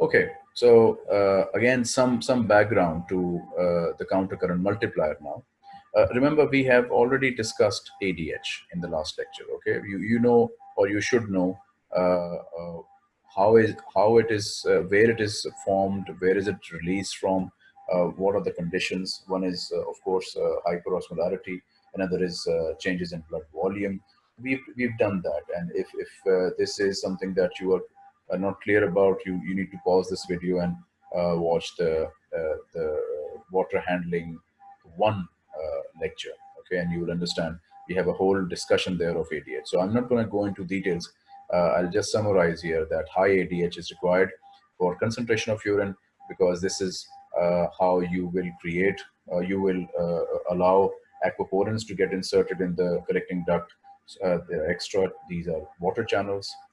Okay, so uh, again, some, some background to uh, the countercurrent multiplier now. Uh, remember, we have already discussed ADH in the last lecture, okay? You, you know, or you should know uh, uh, how is how it is, uh, where it is formed, where is it released from, what are the conditions. One is, of course, hyperosmolarity, another is changes in blood volume. We've, we've done that. And if, if this is something that you are are not clear about, you, you need to pause this video and uh, watch the, uh, the water handling one uh, lecture, okay? And you will understand we have a whole discussion there of ADH. So I'm not gonna go into details. Uh, I'll just summarize here that high ADH is required for concentration of urine because this is uh, how you will create, uh, you will allow aquaporins to get inserted in the collecting duct. the extra, these are water channels uh,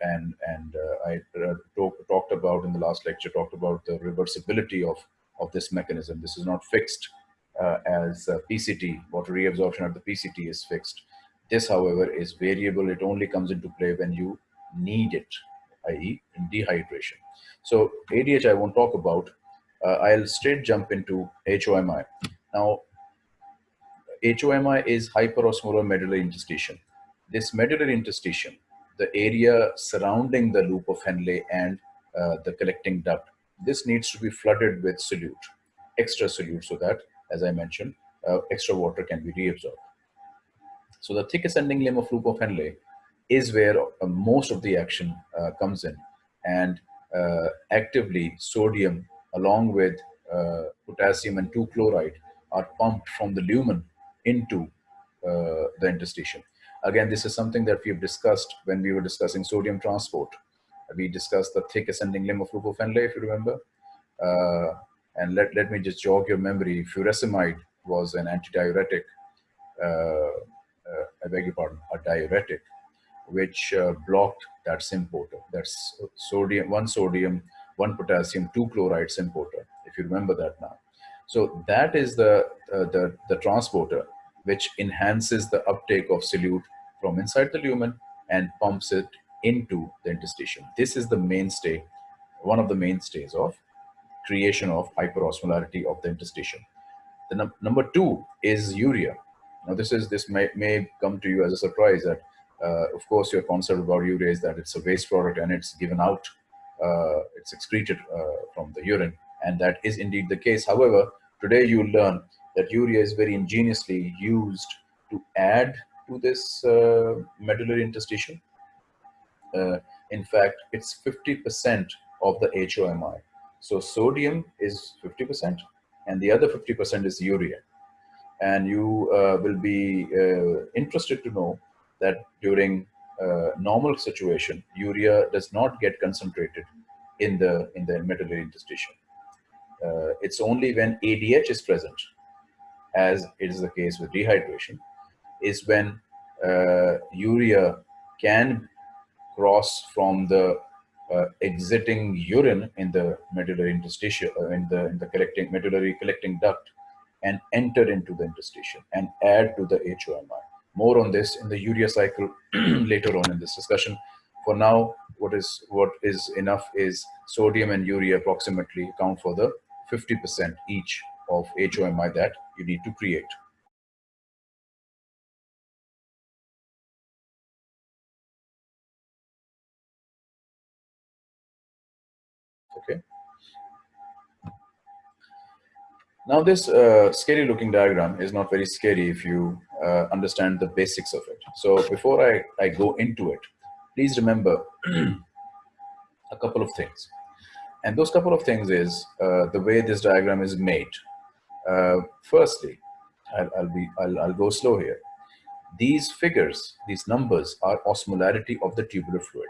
and and uh, I uh, talk, talked about in the last lecture, talked about the reversibility of, of this mechanism. This is not fixed as PCT, water reabsorption at the PCT is fixed. This, however, is variable. It only comes into play when you need it, i.e. in dehydration. So ADH I won't talk about. Uh, I'll straight jump into HOMI. Now, HOMI is hyperosmolar medullary interstitium. This medullary interstitium the area surrounding the loop of Henle and uh, the collecting duct. This needs to be flooded with solute, extra solute, so that, as I mentioned, uh, extra water can be reabsorbed. So the thick ascending limb of loop of Henle is where uh, most of the action uh, comes in. And uh, actively sodium along with uh, potassium and 2-chloride are pumped from the lumen into the interstitium. Again, this is something that we've discussed when we were discussing sodium transport. We discussed the thick ascending limb of loop of Henle, if you remember. Uh, and let, let me just jog your memory. Furosemide was an antidiuretic, uh, uh, I beg your pardon, a diuretic, which uh, blocked that symporter. That's sodium, one sodium, one potassium, two chloride symporter, if you remember that now. So that is the, uh, the, the transporter which enhances the uptake of solute from inside the lumen and pumps it into the interstitium. This is the mainstay, one of the mainstays of creation of hyperosmolarity of the interstitium. The num number two is urea. Now this is this may, may come to you as a surprise that uh, of course your concept about urea is that it's a waste product and it's given out, uh, it's excreted uh, from the urine and that is indeed the case. However, today you learn that urea is very ingeniously used to add to this uh, medullary interstitium. Uh, in fact, it's 50% of the HOMI. So sodium is 50% and the other 50% is urea. And you uh, will be uh, interested to know that during uh, normal situation, urea does not get concentrated in the, in the medullary interstitium. Uh, it's only when ADH is present as it is the case with dehydration, is when uh, urea can cross from the uh, exiting urine in the medullary interstitium, uh, in the in the collecting medullary collecting duct, and enter into the interstitium and add to the HOMI. More on this in the urea cycle later on in this discussion. For now, what is what is enough is sodium and urea approximately account for the 50% each of HOMI that you need to create. Okay. Now this uh, scary looking diagram is not very scary if you uh, understand the basics of it. So before I, I go into it, please remember a couple of things. And those couple of things is uh, the way this diagram is made. Uh, firstly, I'll, I'll, be, I'll, I'll go slow here. These figures, these numbers are osmolarity of the tubular fluid.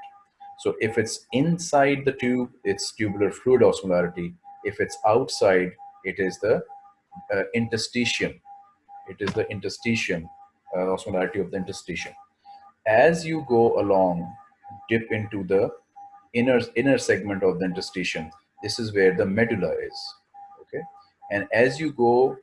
So if it's inside the tube, it's tubular fluid osmolarity. If it's outside, it is the uh, interstitium. It is the interstitium, uh, osmolarity of the interstitium. As you go along, dip into the inner, inner segment of the interstitium, this is where the medulla is. And as you go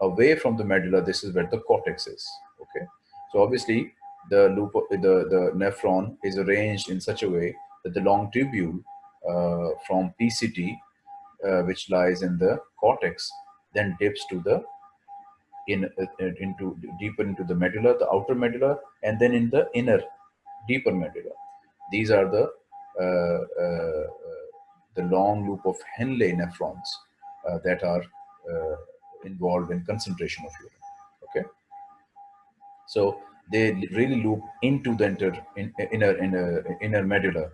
away from the medulla, this is where the cortex is. Okay. So obviously the loop, the, the nephron is arranged in such a way that the long tubule uh, from PCT, uh, which lies in the cortex, then dips to the in uh, into deeper into the medulla, the outer medulla, and then in the inner, deeper medulla. These are the uh, uh, the long loop of Henle nephrons that are involved in concentration of urine. Okay, so they really loop into the inter, in, inner inner inner medulla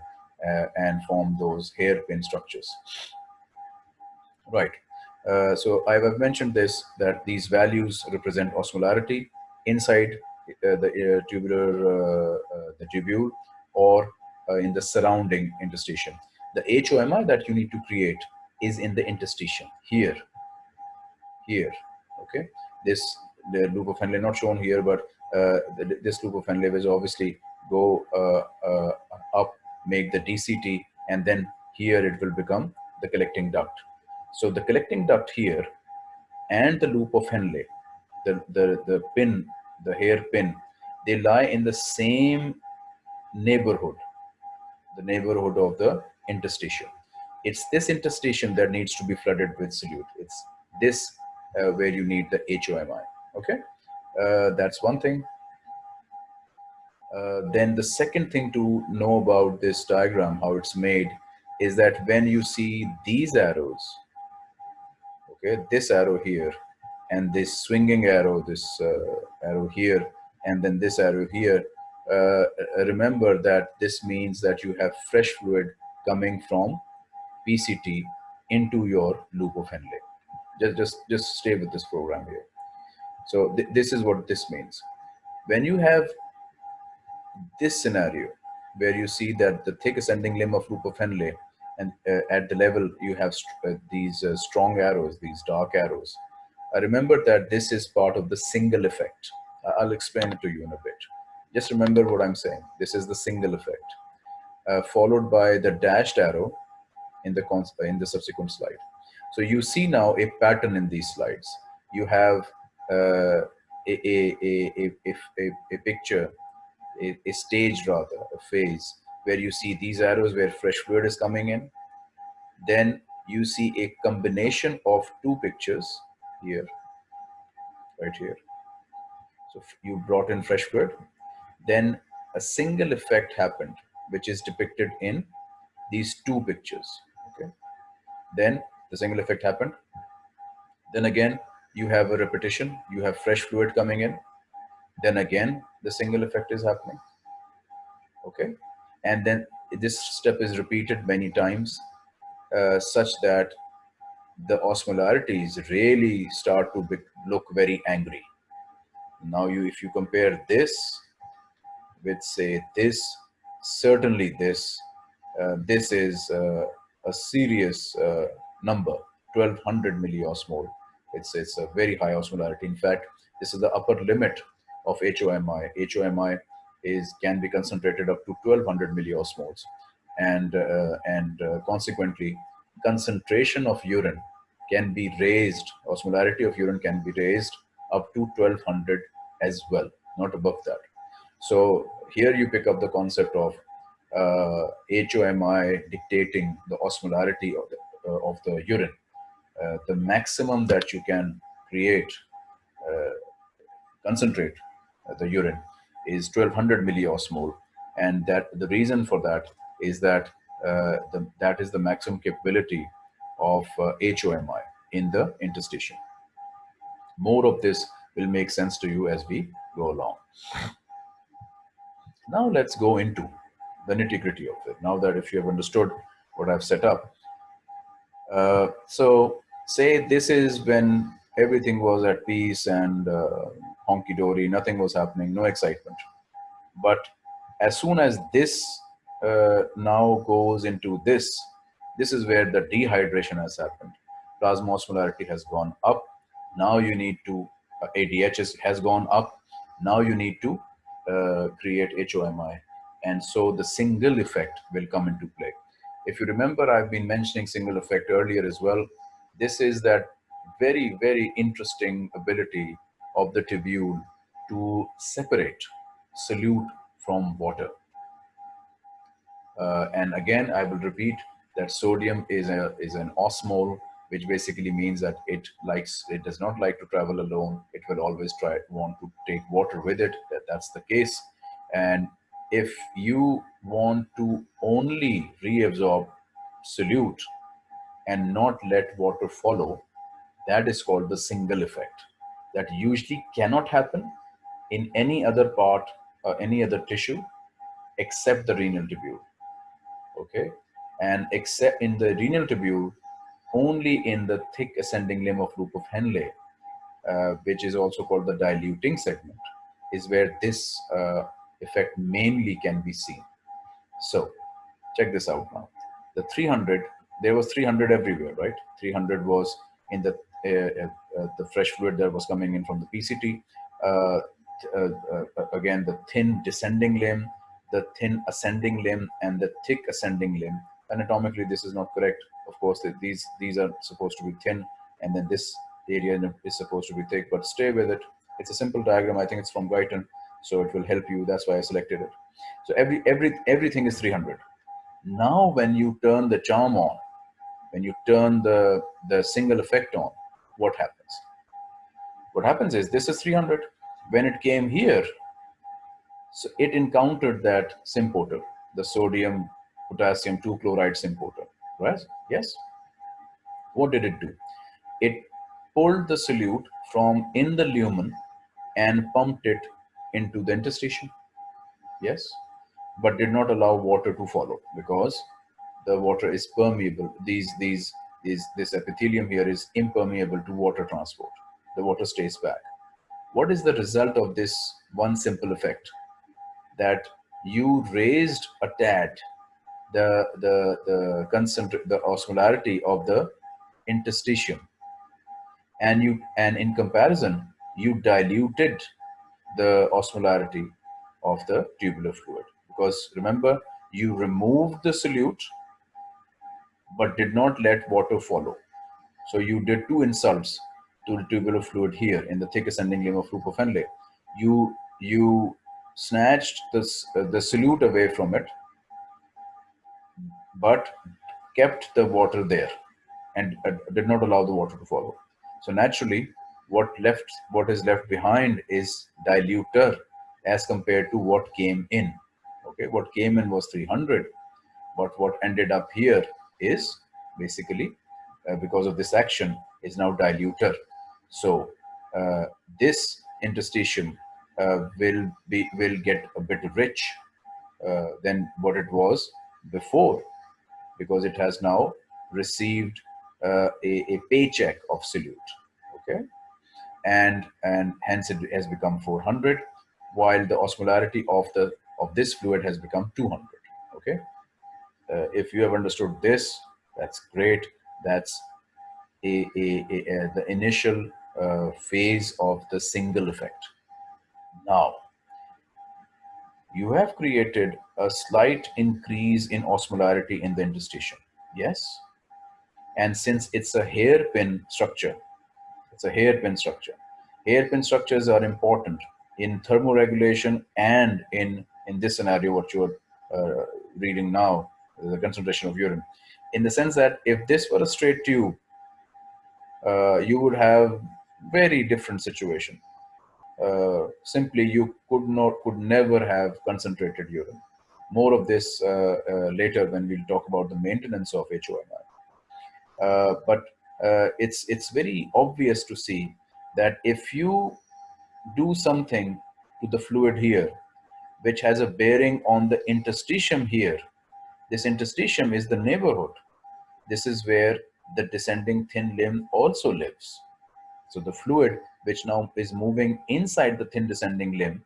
uh, and form those hairpin structures. Right. Uh, so I have mentioned this, that these values represent osmolarity inside uh, the tubular, uh, uh, the tubule or uh, in the surrounding interstitium. The HOMI that you need to create is in the interstitium here, here, okay? This, the loop of Henle not shown here, but uh, this loop of Henle will obviously go uh, uh, up, make the DCT, and then here it will become the collecting duct. So the collecting duct here and the loop of Henle, the, the, the pin, the hair pin, they lie in the same neighborhood, the neighborhood of the interstitium. It's this interstitium that needs to be flooded with solute. It's this uh, where you need the HOMI, okay? Uh, that's one thing. Uh, then the second thing to know about this diagram, how it's made, is that when you see these arrows, okay this arrow here and this swinging arrow this uh, arrow here and then this arrow here uh, remember that this means that you have fresh fluid coming from PCT into your loop of Henle. Just, just, just stay with this program here. So th this is what this means. When you have this scenario where you see that the thick ascending limb of loop of Henle and uh, at the level you have uh, these uh, strong arrows, these dark arrows. I remember that this is part of the single effect. I'll explain it to you in a bit. Just remember what I'm saying. This is the single effect, uh, followed by the dashed arrow in the in the subsequent slide. So you see now a pattern in these slides. You have uh, a, a, a, a, a, picture, a, a stage rather, a phase where you see these arrows where fresh fluid is coming in. Then you see a combination of two pictures here, right here. So you brought in fresh fluid. Then a single effect happened, which is depicted in these two pictures. Okay. Then the single effect happened. Then again, you have a repetition. You have fresh fluid coming in. Then again, the single effect is happening. Okay and then this step is repeated many times uh, such that the osmolarities really start to look very angry. Now you, if you compare this with say this, certainly this, uh, this is uh, a serious uh, number, 1200 milliosmol. It's, it's a very high osmolarity. In fact, this is the upper limit of HOMI. HOMI is can be concentrated up to 1200 milliosmoles and uh, and uh, consequently concentration of urine can be raised osmolarity of urine can be raised up to 1200 as well not above that so here you pick up the concept of uh, HOMI dictating the osmolarity of the, of the urine uh, the maximum that you can create uh, concentrate the urine is 1200 milliosmol. And that the reason for that is that uh, the, that is the maximum capability of uh, HOMI in the interstitium. More of this will make sense to you as we go along. Now let's go into the nitty gritty of it. Now that if you have understood what I've set up. Uh, so say this is when everything was at peace and uh, honky-dory, nothing was happening, no excitement. But as soon as this uh, now goes into this, this is where the dehydration has happened. Plasma osmolarity has gone up. Now you need to, uh, ADH has gone up. Now you need to uh, create HOMI. And so the single effect will come into play. If you remember, I've been mentioning single effect earlier as well. This is that very, very interesting ability of the tubule to separate solute from water. Uh, and again, I will repeat that sodium is a is an osmole which basically means that it likes it does not like to travel alone it will always try want to take water with it that, that's the case and if you want to only reabsorb solute and not let water follow that is called the single effect. That usually cannot happen in any other part or any other tissue except the renal tubule okay? And except in the renal tubule only in the thick ascending limb of loop of Henle, uh, which is also called the diluting segment, is where this uh, effect mainly can be seen. So check this out now. The 300, there was 300 everywhere, right? 300 was in the uh, uh, the fresh fluid that was coming in from the PCT. Uh, uh, again, the thin descending limb, the thin ascending limb, and the thick ascending limb. Anatomically, this is not correct of course these these are supposed to be thin and then this area is supposed to be thick but stay with it it's a simple diagram i think it's from Guyton so it will help you that's why i selected it so every every everything is 300 now when you turn the charm on when you turn the the single effect on what happens what happens is this is 300 when it came here so it encountered that symporter the sodium potassium 2 chloride symporter right? Yes. What did it do? It pulled the solute from in the lumen and pumped it into the interstitium. Yes. But did not allow water to follow because the water is permeable. These, these, these, this epithelium here is impermeable to water transport. The water stays back. What is the result of this one simple effect? That you raised a tad the the the concentrate the osmolarity of the interstitium and you and in comparison you diluted the osmolarity of the tubular fluid. Because remember you removed the solute but did not let water follow. So you did two insults to the tubular fluid here in the thick ascending limb of loop of Henle you you snatched this uh, the solute away from it but kept the water there and uh, did not allow the water to follow. So naturally, what left, what is left behind is diluter as compared to what came in. Okay, what came in was 300, but what ended up here is basically uh, because of this action is now diluter. So uh, this interstitium uh, will be will get a bit rich uh, than what it was before because it has now received uh, a, a, paycheck of solute okay and and hence it has become 400 while the osmolarity of the of this fluid has become 200 okay uh, if you have understood this that's great that's a, a, a the initial uh, phase of the single effect now you have created a slight increase in osmolarity in the interstitium. Yes. And since it's a hairpin structure, it's a hairpin structure. Hairpin structures are important in thermoregulation and in, in this scenario, what you're uh, reading now, the concentration of urine. In the sense that if this were a straight tube, uh, you would have very different situation uh, simply you could not could never have concentrated urine more of this uh, uh, later when we'll talk about the maintenance of HOMI uh, but uh, it's it's very obvious to see that if you do something to the fluid here which has a bearing on the interstitium here this interstitium is the neighborhood this is where the descending thin limb also lives so the fluid which now is moving inside the thin descending limb,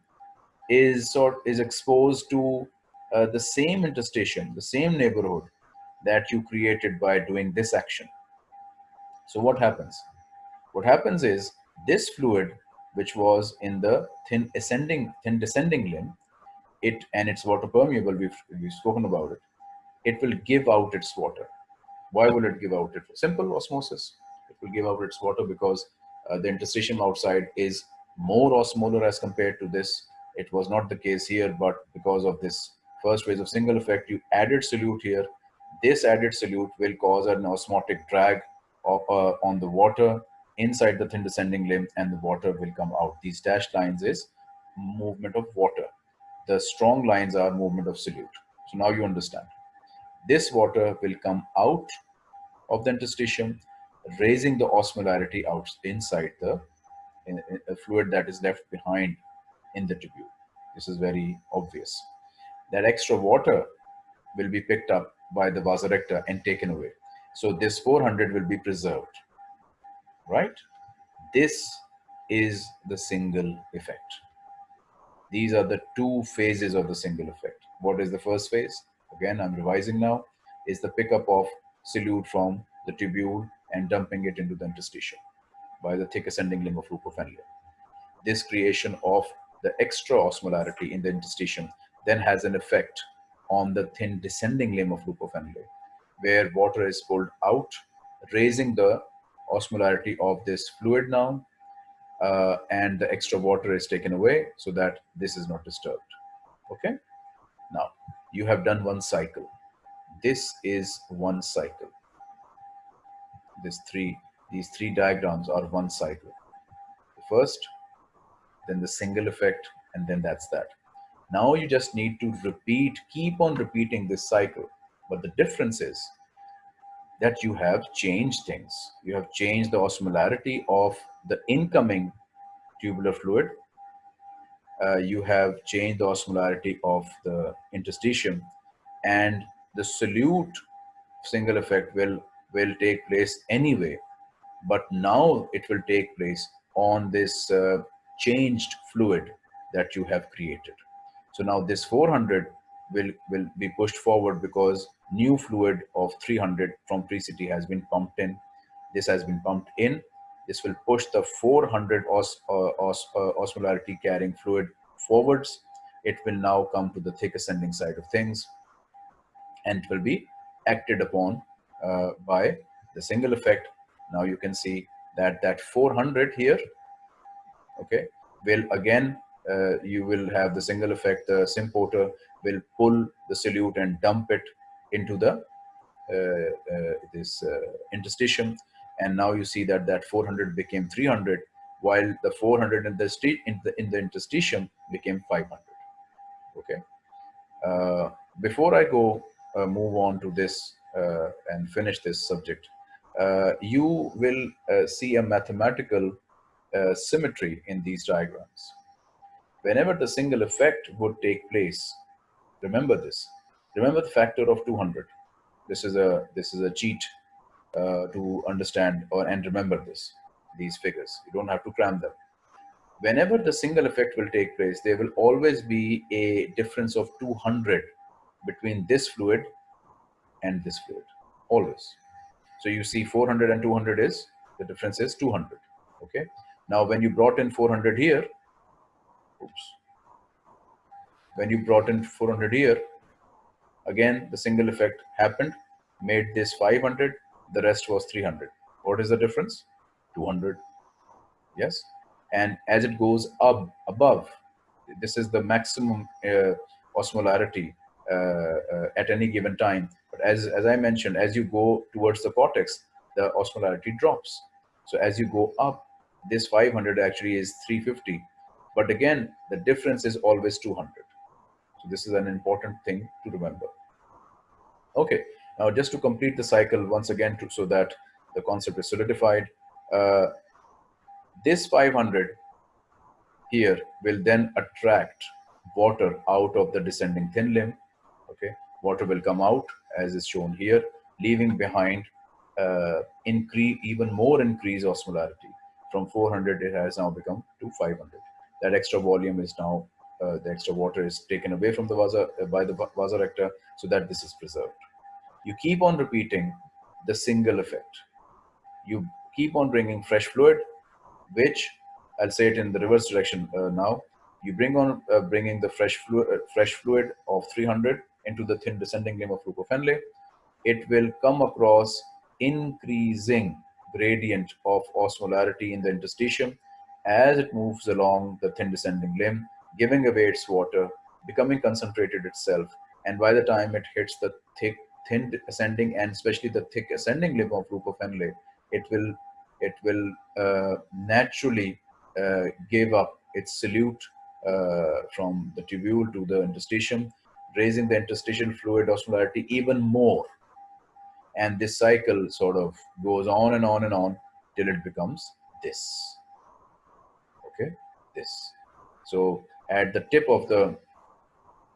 is sort is exposed to uh, the same interstitium, the same neighborhood that you created by doing this action. So what happens? What happens is this fluid, which was in the thin ascending, thin descending limb, it and it's water permeable. We've we've spoken about it. It will give out its water. Why will it give out it? Simple osmosis. It will give out its water because uh, the interstitium outside is more osmolar as compared to this. It was not the case here, but because of this first phase of single effect, you added solute here. This added solute will cause an osmotic drag of, uh, on the water inside the thin descending limb and the water will come out. These dashed lines is movement of water. The strong lines are movement of solute. So now you understand. This water will come out of the interstitium, raising the osmolarity out inside the in, in fluid that is left behind in the tubule. This is very obvious. That extra water will be picked up by the vasa recta and taken away. So this 400 will be preserved, right? This is the single effect. These are the two phases of the single effect. What is the first phase? Again, I'm revising now, is the pickup of solute from the tubule and dumping it into the interstitium by the thick ascending limb of Henle. This creation of the extra osmolarity in the interstitium then has an effect on the thin descending limb of Henle, where water is pulled out, raising the osmolarity of this fluid now, uh, and the extra water is taken away so that this is not disturbed. Okay. Now you have done one cycle. This is one cycle. This three, these three diagrams are one cycle. The first, then the single effect, and then that's that. Now you just need to repeat, keep on repeating this cycle. But the difference is that you have changed things. You have changed the osmolarity of the incoming tubular fluid. Uh, you have changed the osmolarity of the interstitium and the solute single effect will, will take place anyway. But now it will take place on this uh, changed fluid that you have created. So now this 400 will, will be pushed forward because new fluid of 300 from PCT has been pumped in. This has been pumped in. This will push the 400 os, uh, os, uh, osmolarity carrying fluid forwards. It will now come to the thick ascending side of things and it will be acted upon uh, by the single effect. Now you can see that that 400 here, okay, will again uh, you will have the single effect, the symporter will pull the solute and dump it into the uh, uh, this uh, interstitium. And now you see that that 400 became 300, while the 400 in the, in the, in the interstitium became 500. Okay. Uh, before I go uh, move on to this and finish this subject, you will see a mathematical symmetry in these diagrams whenever the single effect would take place, remember this. Remember the factor of 200. This is a this is a cheat uh, to understand or and remember this these figures. You don't have to cram them. Whenever the single effect will take place, there will always be a difference of 200 between this fluid and this fluid. Always. So you see 400 and 200 is the difference is 200. Okay. Now when you brought in 400 here, Oops. When you brought in 400 here, again, the single effect happened, made this 500, the rest was 300. What is the difference? 200. Yes. And as it goes up above, this is the maximum uh, osmolarity uh, uh, at any given time. But as, as I mentioned, as you go towards the cortex, the osmolarity drops. So as you go up, this 500 actually is 350 but again, the difference is always 200. So this is an important thing to remember. Okay, now just to complete the cycle once again to, so that the concept is solidified, uh, this 500 here will then attract water out of the descending thin limb. Okay, water will come out as is shown here, leaving behind uh, increase even more increased osmolarity. From 400, it has now become to 500 that extra volume is now uh, the extra water is taken away from the vasa uh, by the vasa recta so that this is preserved. You keep on repeating the single effect. You keep on bringing fresh fluid, which I'll say it in the reverse direction uh, now. You bring on uh, bringing the fresh fluid, uh, fresh fluid of 300 into the thin descending limb of loop of Henle. It will come across increasing gradient of osmolarity in the interstitium as it moves along the thin descending limb, giving away its water, becoming concentrated itself, and by the time it hits the thick thin ascending and especially the thick ascending limb of Henle, it will it will uh, naturally uh, give up its solute uh, from the tubule to the interstitium, raising the interstitial fluid osmolarity even more. And this cycle sort of goes on and on and on till it becomes this. Okay, this. So at the tip of the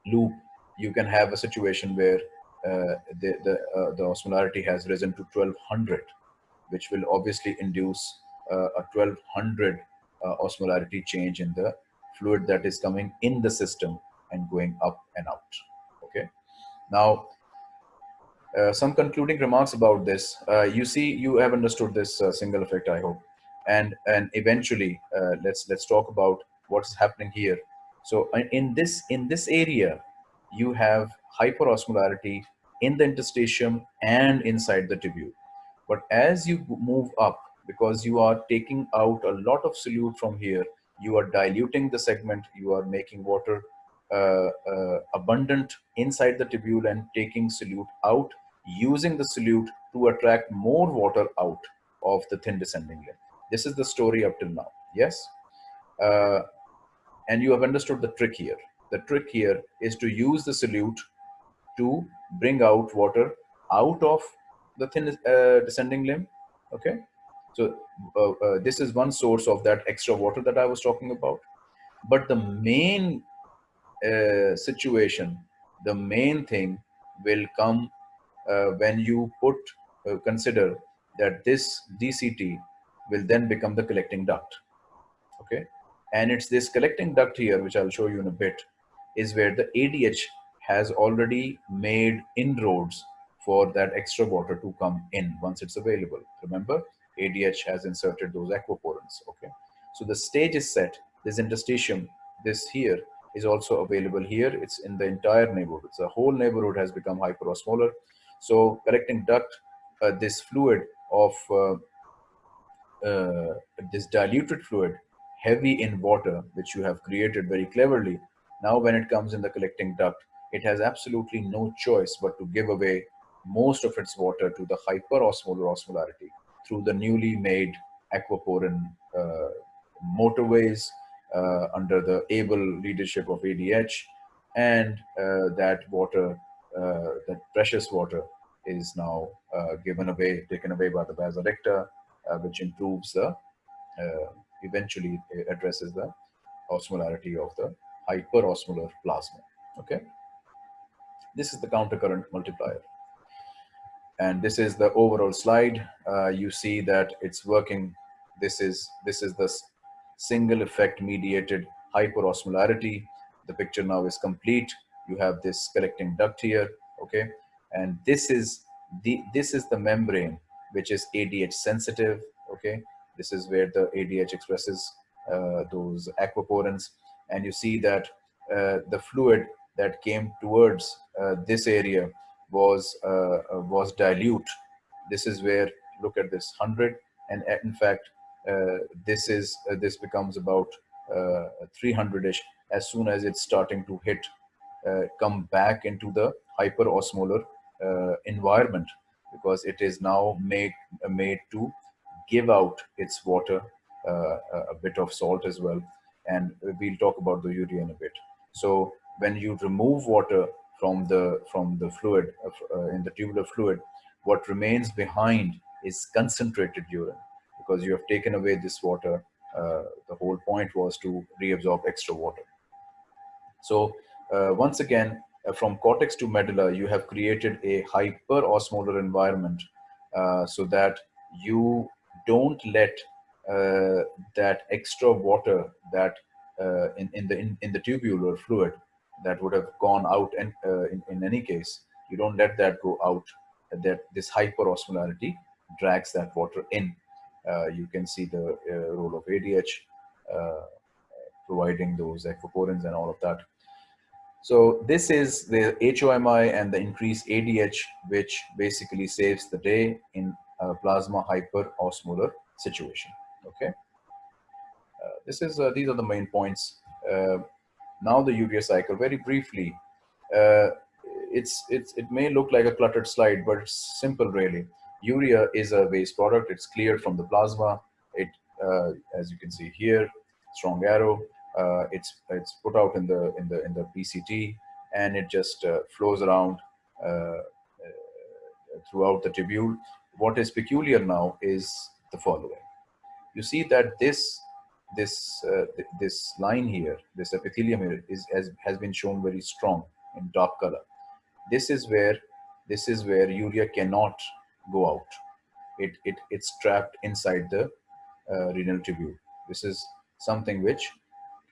loop, you can have a situation where uh, the the, uh, the osmolarity has risen to 1200, which will obviously induce uh, a 1200 uh, osmolarity change in the fluid that is coming in the system and going up and out. Okay. Now, uh, some concluding remarks about this. Uh, you see, you have understood this single effect, I hope, and and eventually, let's let's talk about what's happening here. So uh, in this in this area, you have hyperosmolarity in the interstitium and inside the tubule. But as you move up, because you are taking out a lot of solute from here, you are diluting the segment, you are making water uh, uh, abundant inside the tubule and taking solute out, using the solute to attract more water out of the thin descending limb. This is the story up till now. Yes? Uh, and you have understood the trick here. The trick here is to use the solute to bring out water out of the thin uh, descending limb. Okay. So uh, uh, this is one source of that extra water that I was talking about. But the main uh, situation, the main thing will come uh, when you put, uh, consider that this DCT will then become the collecting duct. Okay. And it's this collecting duct here, which I'll show you in a bit, is where the ADH has already made inroads for that extra water to come in once it's available. Remember, ADH has inserted those aquaporins. Okay, so the stage is set. This interstitium, this here, is also available here. It's in the entire neighborhood. The whole neighborhood has become hyperosmolar. So collecting duct, uh, this fluid of uh, uh, this diluted fluid, heavy in water, which you have created very cleverly. Now, when it comes in the collecting duct, it has absolutely no choice but to give away most of its water to the hyperosmolar osmolarity through the newly made aquaporin uh, motorways uh, under the able leadership of ADH and uh, that water, uh, that precious water is now uh, given away, taken away by the vasa recta, uh, which improves the, eventually addresses the osmolarity of the hyperosmolar plasma. Okay. This is the countercurrent multiplier and this is the overall slide. Uh, you see that it's working. This is this is the single effect mediated hyperosmolarity. The picture now is complete. You have this collecting duct here, okay, and this is the this is the membrane which is ADH sensitive, okay. This is where the ADH expresses uh, those aquaporins, and you see that uh, the fluid that came towards uh, this area was uh, uh, was dilute. This is where look at this 100 and uh, in fact this is this becomes about 300ish as soon as it's starting to hit come back into the hyper hyperosmolar environment. Because it is now made made to give out its water uh, a bit of salt as well and we'll talk about the urea in a bit. So when you remove water from the from the fluid uh, in the tubular fluid what remains behind is concentrated urine because you have taken away this water uh, the whole point was to reabsorb extra water. So uh, once again uh, from cortex to medulla you have created a hyper osmolar environment uh, so that you don't let uh, that extra water that in, in the in, in the tubular fluid that would have gone out and uh, in, in any case you don't let that go out. That this hyperosmolarity drags that water in. Uh, you can see the uh, role of ADH uh, providing those aquaporins and all of that. So this is the HOMI and the increased ADH which basically saves the day in a plasma hyperosmolar situation okay uh, this is uh, these are the main points now the urea cycle very briefly uh, it's it's it may look like a cluttered slide, but it's simple really. Urea is a waste product. It's cleared from the plasma. It, uh, as you can see here, strong arrow. Uh, it's it's put out in the in the in the PCT, and it just uh, flows around uh, uh, throughout the tubule. What is peculiar now is the following. You see that this this uh, th this line here, this epithelium here, is has has been shown very strong in dark color. This is where this is where urea cannot go out. It it it's trapped inside the uh, renal tubule. This is something which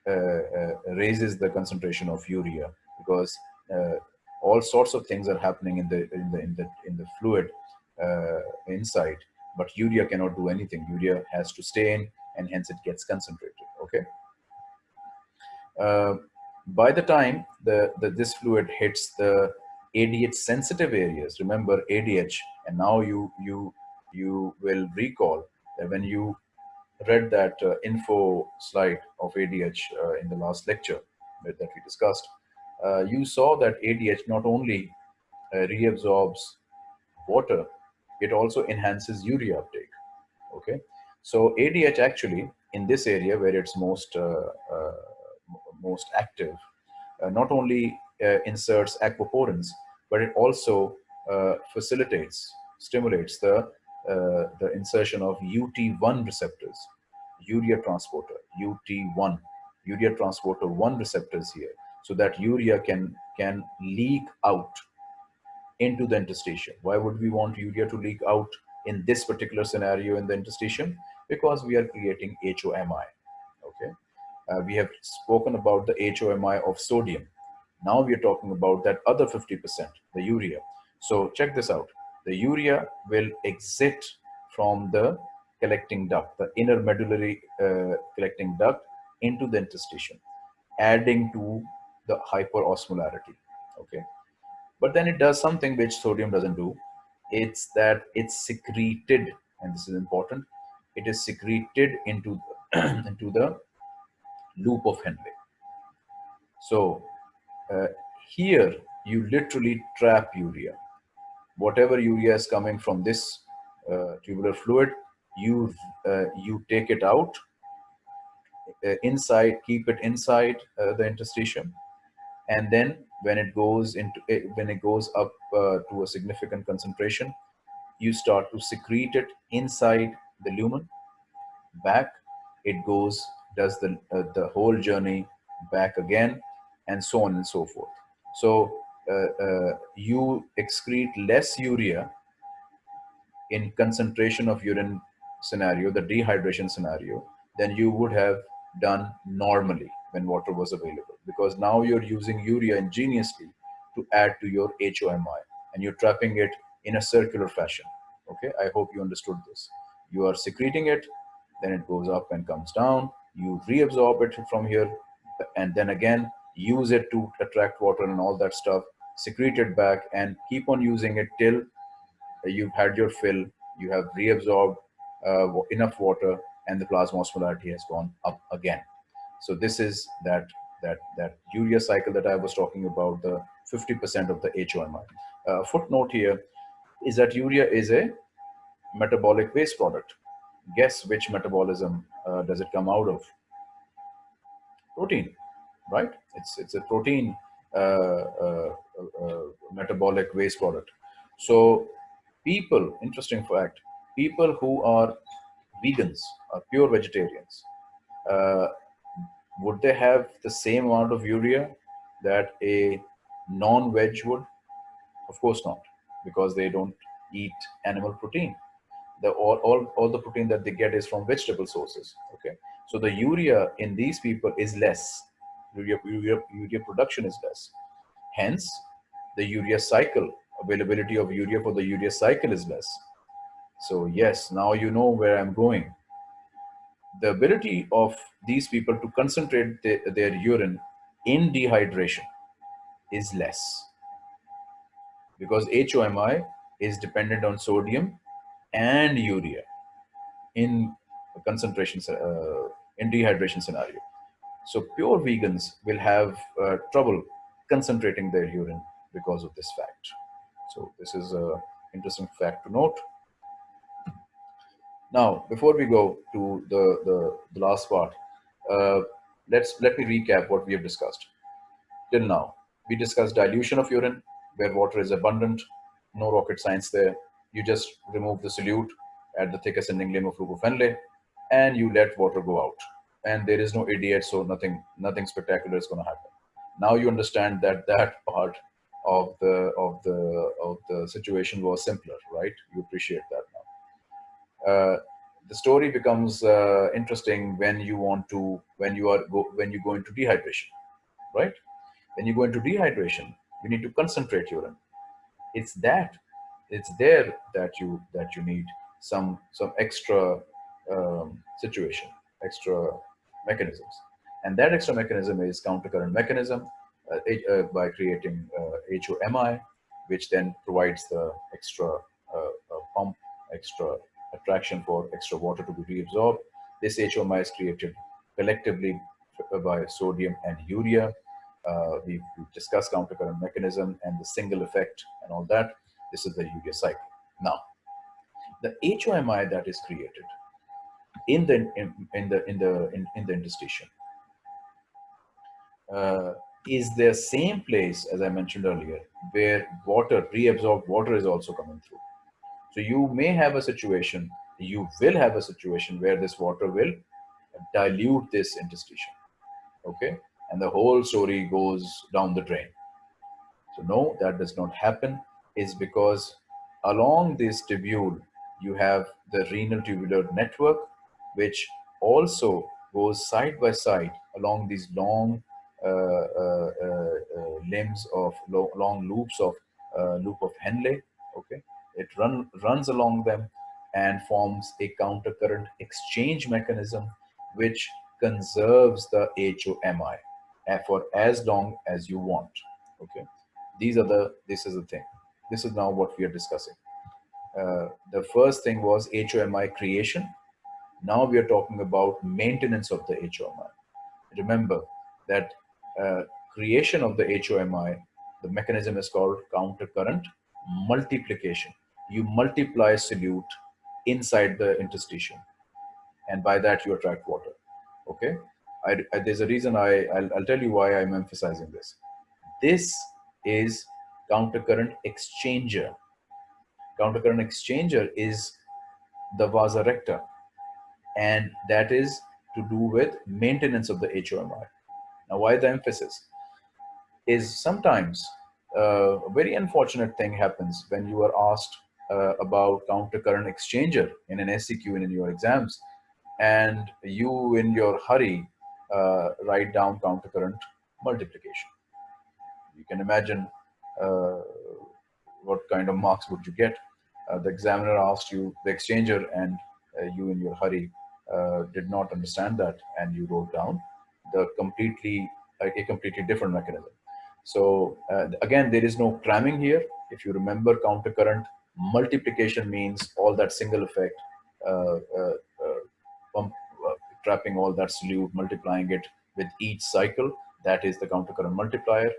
uh, uh, raises the concentration of urea because uh, all sorts of things are happening in the in the in the in the fluid inside but urea cannot do anything. Urea has to stay in and hence it gets concentrated okay? Uh, by the time the, the this fluid hits the ADH sensitive areas remember ADH and now you you you will recall that when you read that uh, info slide of ADH uh, in the last lecture that, that we discussed uh, you saw that ADH not only uh, reabsorbs water it also enhances urea uptake okay? So ADH actually in this area where it's most uh, uh, most active uh, not only uh, inserts aquaporins but it also uh, facilitates stimulates the uh, the insertion of UT1 receptors urea transporter UT1 urea transporter 1 receptors here so that urea can can leak out into the interstitium. Why would we want urea to leak out in this particular scenario in the interstitium? Because we are creating HOMI. Okay, uh, we have spoken about the HOMI of sodium. Now we are talking about that other 50%, the urea. So check this out. The urea will exit from the collecting duct, the inner medullary uh, collecting duct into the interstitium, adding to the hyperosmolarity. Okay, but then it does something which sodium doesn't do. It's that it's secreted, and this is important. It is secreted into the, into the loop of Henle. So uh, here you literally trap urea. Whatever urea is coming from this uh, tubular fluid, you uh, you take it out uh, inside, keep it inside uh, the interstitium, and then when it goes into eh, when it goes up uh, to a significant concentration you start to secrete it inside the lumen. Back it goes does the uh, the whole journey back again and so on and so forth. So uh, uh you excrete less urea in concentration of urine scenario the dehydration scenario than you would have done normally when water was available because now you're using urea ingeniously to add to your HOMI and you're trapping it in a circular fashion. Okay, I hope you understood this. You are secreting it, then it goes up and comes down. You reabsorb it from here and then again use it to attract water and all that stuff, secrete it back and keep on using it till you've had your fill, you have reabsorbed uh, enough water and the plasma osmolarity has gone up again. So this is that that that urea cycle that I was talking about, the 50% of the HOMI. Uh, footnote here is that urea is a metabolic waste product. Guess which metabolism uh, does it come out of? Protein, right? It's it's a protein uh, uh, uh metabolic waste product. So people, interesting fact, people who are vegans, are pure vegetarians, uh, would they have the same amount of urea that a non-veg would? Of course not, because they don't eat animal protein. The, all, all, all the protein that they get is from vegetable sources. Okay, so the urea in these people is less. Urea, urea, urea production is less. Hence, the urea cycle, availability of urea for the urea cycle is less. So yes, now you know where I'm going the ability of these people to concentrate the, their urine in dehydration is less because HOMI is dependent on sodium and urea in a concentration uh, in dehydration scenario. So pure vegans will have uh, trouble concentrating their urine because of this fact. So this is a interesting fact to note. Now, before we go to the, the, the last part, uh, let's let me recap what we have discussed. Till now, we discussed dilution of urine, where water is abundant, no rocket science there. You just remove the solute at the thick ascending limb of loop of Henle, and you let water go out. And there is no idiot, so nothing, nothing spectacular is going to happen. Now you understand that that part of the of the of the situation was simpler, right? You appreciate that. Uh, the story becomes uh, interesting when you want to when you are go when you go into dehydration, right? When you go into dehydration, you need to concentrate urine. It's that it's there that you that you need some some extra um, situation, extra mechanisms, and that extra mechanism is countercurrent mechanism uh, uh, by creating HOMI, uh, which then provides the extra pump, extra attraction for extra water to be reabsorbed. This HOMI is created collectively by sodium and urea. Uh, we've, we've, discussed countercurrent mechanism and the single effect and all that. This is the urea cycle. Now, the HOMI that is created in the in, in the in the in, in the interstitium uh, is the same place as I mentioned earlier, where water, reabsorbed water is also coming through. So you may have a situation, you will have a situation where this water will dilute this interstitium. Okay. And the whole story goes down the drain. So no, that does not happen is because along this tubule, you have the renal tubular network, which also goes side by side along these long uh, uh, uh, limbs of lo long loops of loop of Henle. Okay, it run runs along them and forms a countercurrent exchange mechanism which conserves the HOMI for as long as you want. Okay, these are the this is the thing. This is now what we are discussing. Uh, the first thing was HOMI creation. Now we are talking about maintenance of the HOMI. Remember that uh, creation of the HOMI, the mechanism is called countercurrent multiplication. You multiply solute inside the interstitium and by that you attract water. Okay. I, I, there's a reason I, I'll, I'll tell you why I'm emphasizing this. This is countercurrent exchanger. Countercurrent exchanger is the vasa recta and that is to do with maintenance of the HOMI. Now, why the emphasis? Is sometimes uh, a very unfortunate thing happens when you are asked uh, about countercurrent exchanger in an SCQ and in your exams, and you in your hurry uh, write down counter current multiplication. You can imagine uh, what kind of marks would you get. Uh, the examiner asked you the exchanger and uh, you in your hurry did not understand that and you wrote down the completely a completely different mechanism. So uh, again, there is no cramming here. If you remember countercurrent multiplication means all that single effect, uh, uh, uh pump, uh, trapping all that solute, multiplying it with each cycle. That is the countercurrent multiplier.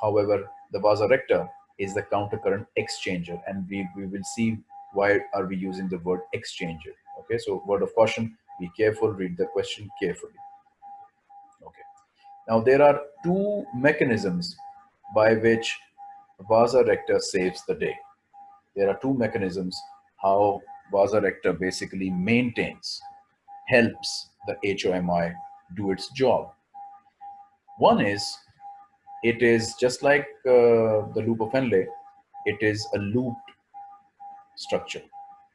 However, the vasa recta is the countercurrent exchanger. And we, we will see why are we using the word exchanger. Okay, so word of caution, be careful, read the question carefully. Okay, now there are two mechanisms by which vasa recta saves the day. There are two mechanisms how vasa recta basically maintains, helps the HOMI do its job. One is, it is just like uh, the loop of Henle, it is a looped structure.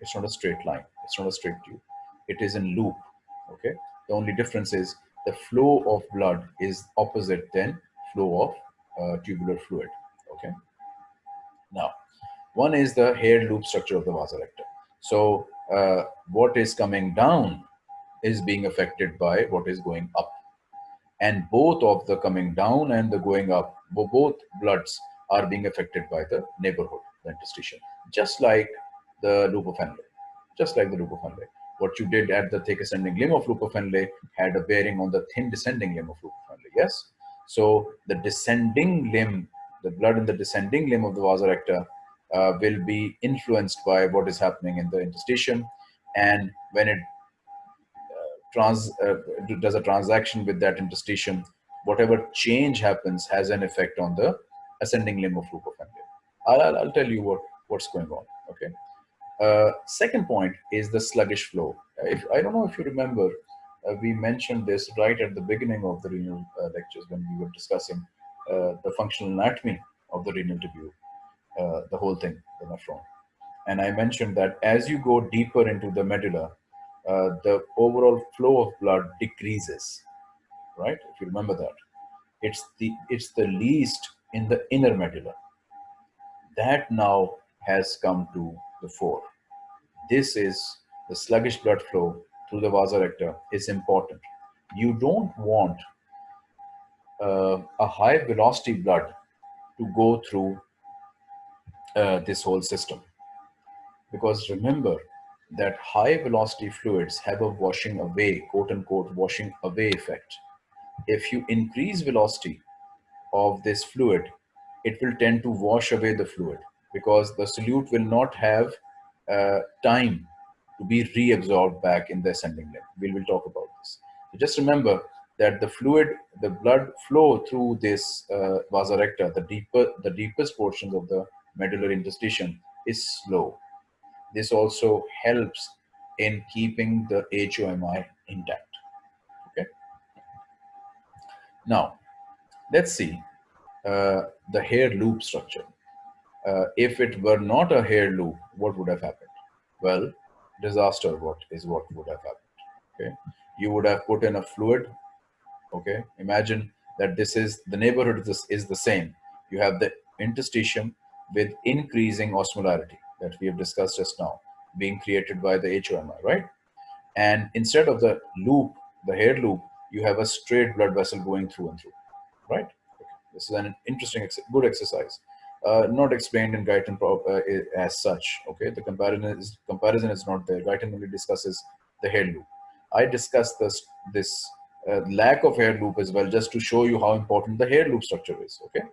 It's not a straight line. It's not a straight tube. It is in loop. Okay. The only difference is the flow of blood is opposite than flow of uh, tubular fluid. Okay. Now, one is the hair loop structure of the vasa recta. So uh, what is coming down is being affected by what is going up. And both of the coming down and the going up, both bloods are being affected by the neighborhood, the interstitium, just like the loop of Henle, just like the loop of Henle what you did at the thick ascending limb of loop of Henle had a bearing on the thin descending limb of loop of Henle. Yes. So the descending limb the blood in the descending limb of the vasa recta uh, will be influenced by what is happening in the interstitium. And when it uh, trans, uh, does a transaction with that interstitium, whatever change happens has an effect on the ascending limb of loop I'll, I'll, tell you what, what's going on, okay? Uh, second point is the sluggish flow. If I don't know if you remember, uh, we mentioned this right at the beginning of the renal uh, lectures when we were discussing uh, the functional anatomy of the renal tubule, uh, the whole thing, the nephron. And I mentioned that as you go deeper into the medulla, uh, the overall flow of blood decreases, right? If you remember that, it's the it's the least in the inner medulla. That now has come to the fore. This is the sluggish blood flow through the vasa recta is important. You don't want uh, a high velocity blood to go through uh, this whole system. Because remember that high velocity fluids have a washing away, quote unquote, washing away effect. If you increase velocity of this fluid, it will tend to wash away the fluid because the solute will not have uh, time to be reabsorbed back in the ascending limb. We will talk about this. So just remember that the fluid, the blood flow through this uh, vasa recta, the deeper, the deepest portions of the medullary interstitium is slow. This also helps in keeping the HOMI intact. Okay. Now, let's see uh, the hair loop structure. Uh, if it were not a hair loop, what would have happened? Well, disaster what is what would have happened okay you would have put in a fluid okay imagine that this is the neighborhood this is the same you have the interstitium with increasing osmolarity that we have discussed just now being created by the HOMI, right? And instead of the loop, the hair loop, you have a straight blood vessel going through and through, right? Okay. This is an interesting, good exercise uh, not explained in Guyton uh, as such. Okay, the comparison is comparison is not there. Guyton only discusses the hair loop. I discussed this this uh, lack of hair loop as well, just to show you how important the hair loop structure is. Okay,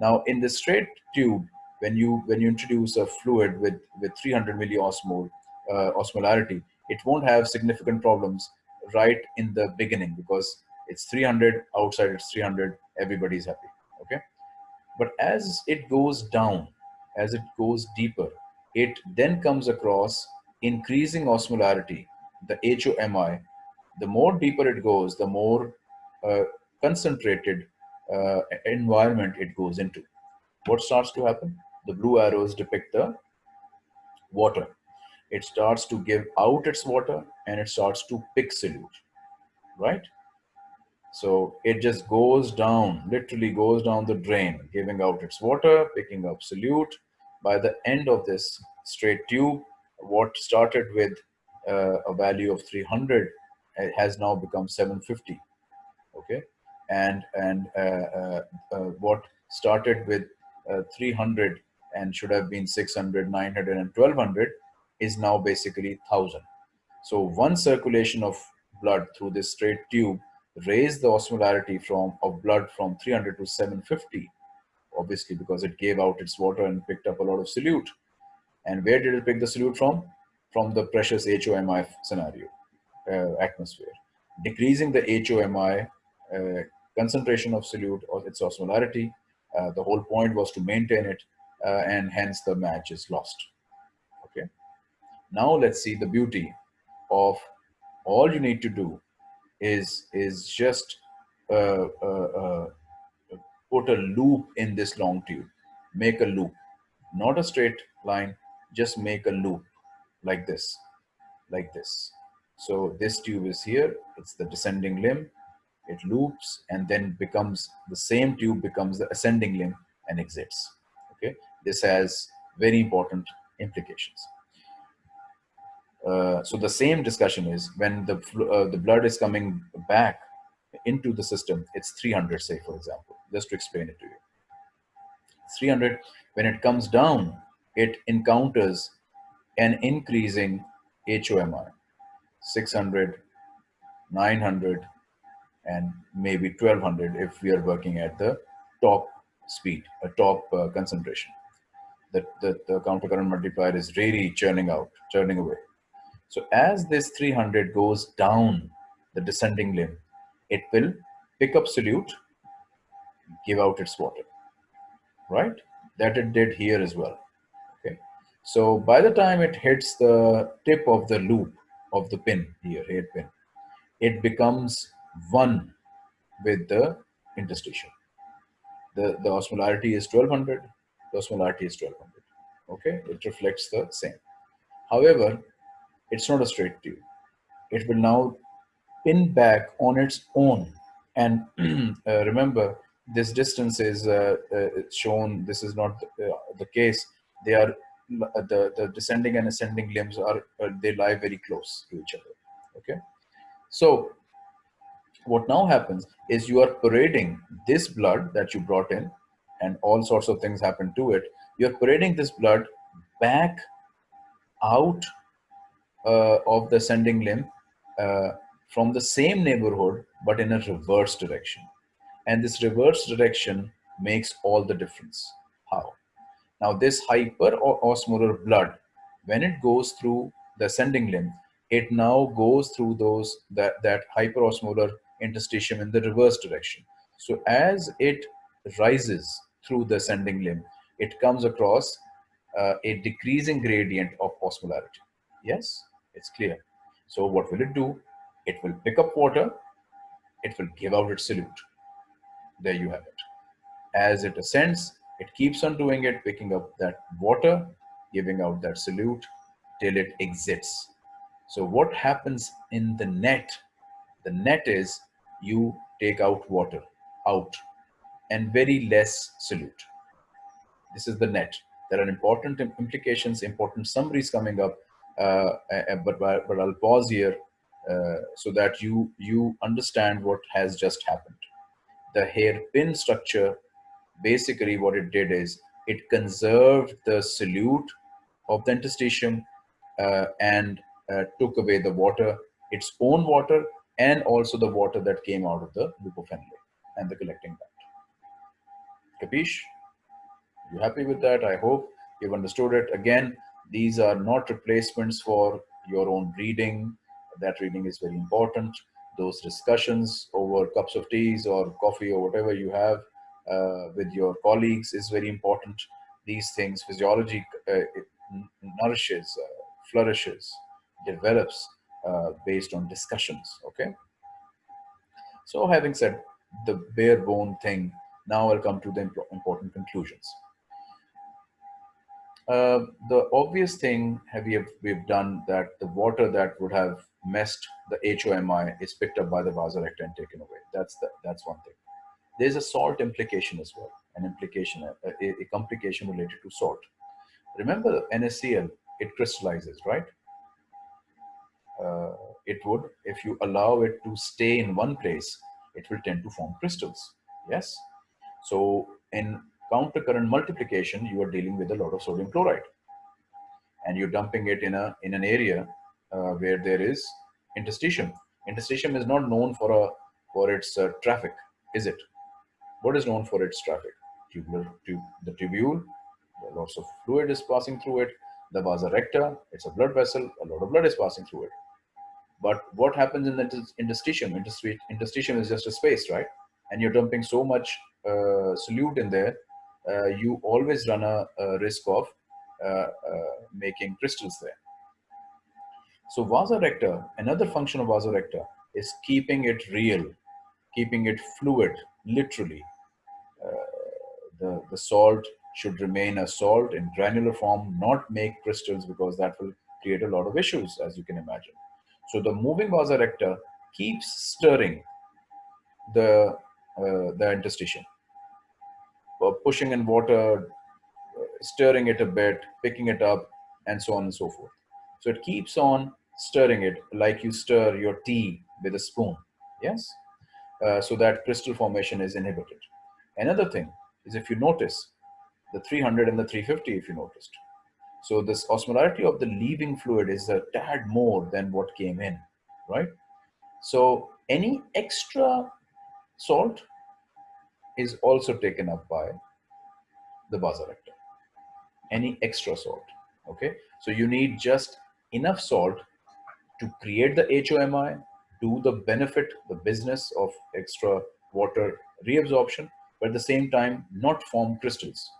now in the straight tube, when you when you introduce a fluid with with 300 milliosmol uh, osmolarity, it won't have significant problems right in the beginning because it's 300 outside it's 300 everybody's happy okay but as it goes down, as it goes deeper, it then comes across increasing osmolarity, the HOMI. The more deeper it goes, the more uh, concentrated uh, environment it goes into. What starts to happen? The blue arrows depict the water. It starts to give out its water and it starts to pick solute, right? So it just goes down, literally goes down the drain, giving out its water, picking up solute. By the end of this straight tube, what started with uh, a value of 300 has now become 750. Okay, and and uh, uh, uh what started with uh, 300 and should have been 600, 900, and 1200 is now basically 1000. So one circulation of blood through this straight tube raised the osmolarity from of blood from 300 to 750 obviously because it gave out its water and picked up a lot of solute. And where did it pick the solute from? From the precious HOMI scenario uh, atmosphere. Decreasing the HOMI uh, concentration of solute or its osmolarity uh, the whole point was to maintain it uh, and hence the match is lost. Okay. Now let's see the beauty of all you need to do is is just uh, uh, uh, put a loop in this long tube. Make a loop. Not a straight line. Just make a loop like this like this. So this tube is here. It's the descending limb. It loops and then becomes the same tube becomes the ascending limb and exits. Okay this has very important implications uh, so the same discussion is when the uh, the blood is coming back into the system, it's 300, say for example, just to explain it to you. 300, when it comes down, it encounters an increasing HOMI, 600, 900, and maybe 1200 if we are working at the top speed, a top uh, concentration. That the, the counter current multiplier is really churning out, churning away. So as this 300 goes down the descending limb, it will pick up solute, give out its water, right? That it did here as well, okay? So by the time it hits the tip of the loop of the pin here, head pin, it becomes one with the interstitium. The, the osmolarity is 1200, the osmolarity is 1200, okay? It reflects the same. However, it's not a straight tube. It will now pin back on its own. And uh, remember, this distance is uh, uh, shown, this is not the, uh, the case. They are, uh, the, the descending and ascending limbs are, uh, they lie very close to each other, okay? So what now happens is you are parading this blood that you brought in and all sorts of things happen to it. You're parading this blood back out uh, of the sending limb uh, from the same neighborhood, but in a reverse direction. And this reverse direction makes all the difference. How? Now this hyperosmolar blood, when it goes through the sending limb, it now goes through those that, that hyperosmolar interstitium in the reverse direction. So as it rises through the sending limb, it comes across uh, a decreasing gradient of osmolarity. Yes, it's clear. So what will it do? It will pick up water, it will give out its solute. There you have it. As it ascends, it keeps on doing it, picking up that water, giving out that solute till it exits. So what happens in the net? The net is you take out water out and very less solute. This is the net. There are important implications, important summaries coming up, uh, but, but I'll pause here uh, so that you, you understand what has just happened. The hairpin structure, basically what it did is it conserved the solute of the interstitium uh, and uh, took away the water, its own water, and also the water that came out of the loop of Henle and the collecting duct. You happy with that? I hope you've understood it. Again, these are not replacements for your own reading. That reading is very important. Those discussions over cups of teas or coffee or whatever you have uh, with your colleagues is very important. These things, physiology uh, nourishes, uh, flourishes, develops uh, based on discussions, okay? So having said the bare bone thing, now I'll come to the important conclusions. Uh, the obvious thing we have we've done that the water that would have messed the HOMI is picked up by the vasa recta and taken away. That's the, that's one thing. There's a salt implication as well, an implication, a, a, a complication related to salt. Remember NaCl, it crystallizes, right? uh, it would, if you allow it to stay in one place, it will tend to form crystals. Yes. So in countercurrent multiplication, you are dealing with a lot of sodium chloride and you're dumping it in a in an area uh, where there is interstitium. Interstitium is not known for a for its uh, traffic, is it? What is known for its traffic? Tubular, the tubule, lots of fluid is passing through it. The vasa recta, it's a blood vessel, a lot of blood is passing through it. But what happens in the interstitium? Interstitium is just a space, right? And you're dumping so much uh, solute in there, uh, you always run a, a risk of uh, uh making crystals there. So vasa recta, another function of vasa recta is keeping it real, keeping it fluid, literally. Uh, the, the salt should remain a salt in granular form, not make crystals because that will create a lot of issues, as you can imagine. So the moving vasa recta keeps stirring the, the interstitium, uh, pushing in water, uh, stirring it a bit, picking it up, and so on and so forth. So it keeps on stirring it like you stir your tea with a spoon, yes? Uh, so that crystal formation is inhibited. Another thing is if you notice, the 300 and the 350 if you noticed, so this osmolarity of the leaving fluid is a tad more than what came in, right? So any extra salt is also taken up by the vasa recta. Any extra salt, okay? So you need just enough salt to create the HOMI, do the benefit, the business of extra water reabsorption, but at the same time, not form crystals,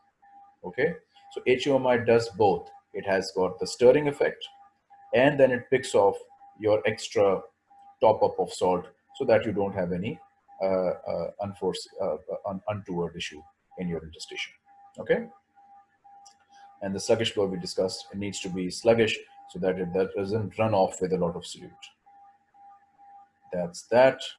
okay? So HOMI does both. It has got the stirring effect, and then it picks off your extra top up of salt so that you don't have any unforced, un untoward issue in your intestation. Okay. And the sluggish flow we discussed, it needs to be sluggish so that it that doesn't run off with a lot of solute. That's that.